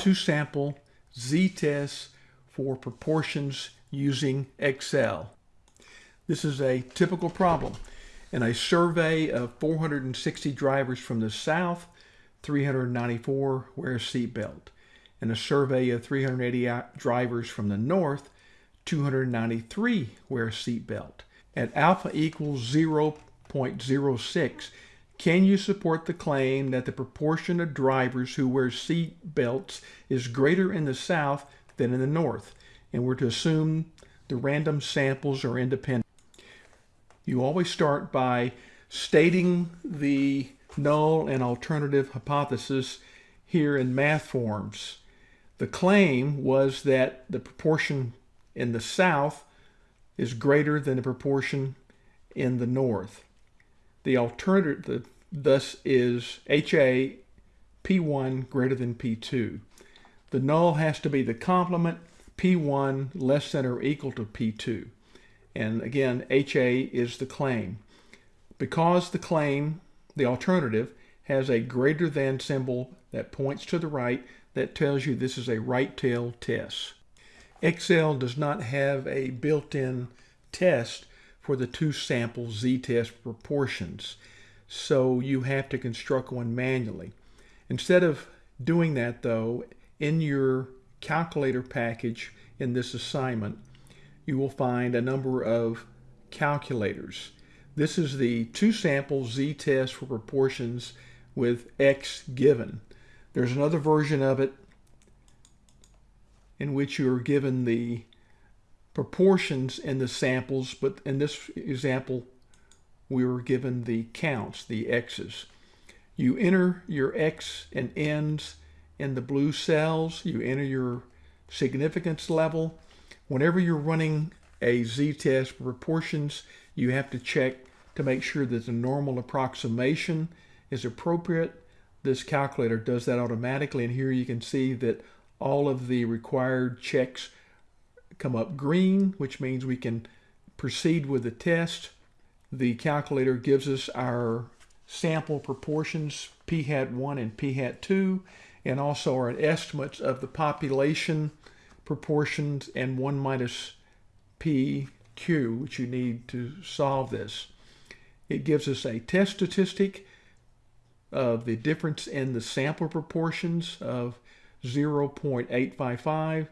two-sample z-test for proportions using Excel. This is a typical problem. In a survey of 460 drivers from the South, 394 wear a seatbelt. In a survey of 380 drivers from the North, 293 wear a seatbelt. At alpha equals 0.06, can you support the claim that the proportion of drivers who wear seat belts is greater in the South than in the North? And we're to assume the random samples are independent. You always start by stating the null and alternative hypothesis here in math forms. The claim was that the proportion in the South is greater than the proportion in the North. The alternative thus is HA P1 greater than P2. The null has to be the complement P1 less than or equal to P2. And again, HA is the claim. Because the claim, the alternative, has a greater than symbol that points to the right, that tells you this is a right tail test. Excel does not have a built-in test for the two sample z-test proportions. So you have to construct one manually. Instead of doing that though, in your calculator package in this assignment, you will find a number of calculators. This is the two sample z-test for proportions with x given. There's another version of it in which you are given the proportions in the samples, but in this example, we were given the counts, the x's. You enter your x and n's in the blue cells. You enter your significance level. Whenever you're running a z-test for proportions, you have to check to make sure that the normal approximation is appropriate. This calculator does that automatically, and here you can see that all of the required checks come up green, which means we can proceed with the test. The calculator gives us our sample proportions, p hat 1 and p hat 2, and also our estimates of the population proportions and 1 minus pq, which you need to solve this. It gives us a test statistic of the difference in the sample proportions of 0.855,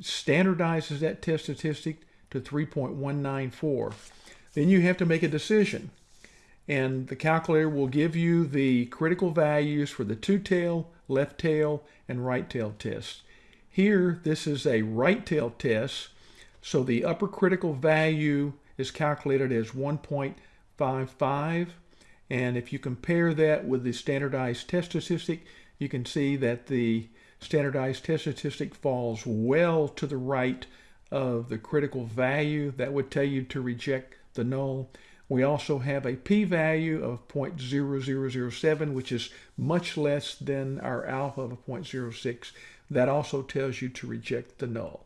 standardizes that test statistic to 3.194. Then you have to make a decision. And the calculator will give you the critical values for the two-tail, left tail, and right tail tests. Here, this is a right tail test, so the upper critical value is calculated as 1.55. And if you compare that with the standardized test statistic, you can see that the standardized test statistic falls well to the right of the critical value. That would tell you to reject the null. We also have a p-value of 0.0007, which is much less than our alpha of 0.06. That also tells you to reject the null.